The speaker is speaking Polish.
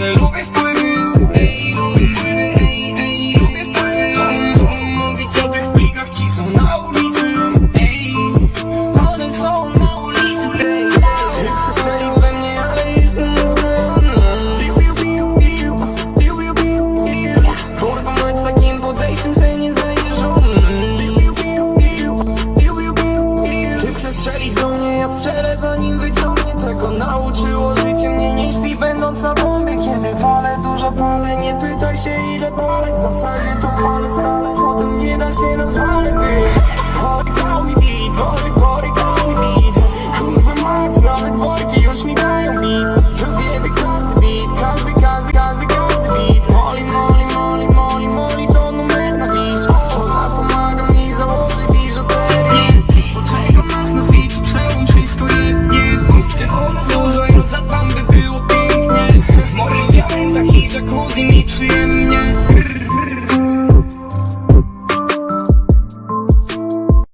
że lubię wpływy. Lubię wpływy, lubię wpływy. Tych ci są na ulicy. One są na ulicy we mnie, ale jestem Kurwa takim podejściem se nie Ty strzelić do mnie, ja strzelę zanim wyciągnie tego Nauczyło nie pytaj się ile palę W zasadzie to palę stale, potem nie da się nazwany że kuzi mi